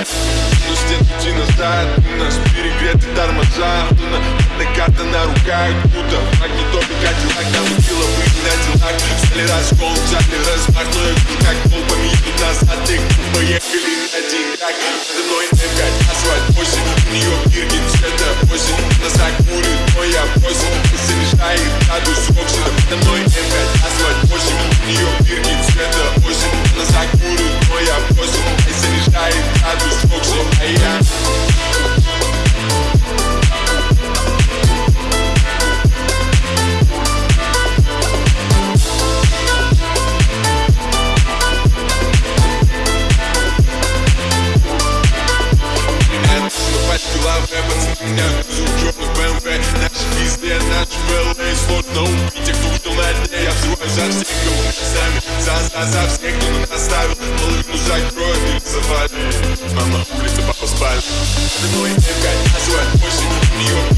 А ну стен пути назад У нас перегреты тормоза На карта на руках Будто магнитофон Кадиллак Нам убила быть на делах Стали раскол, взяли размах Но я как толпами идут назад И поехали один так Надо мной М5, асфальт 8 У нее бирки цвета меня грузил черных БМВ Наши везде, наши ВЛА Сложно убить тех, кто вышел на дне Я взрываю за всех, мы сами За, за, за всех, кто нас оставил Половину закроет или завалит Мама, улица, папа спали За мной М5, асфальт 8 У нее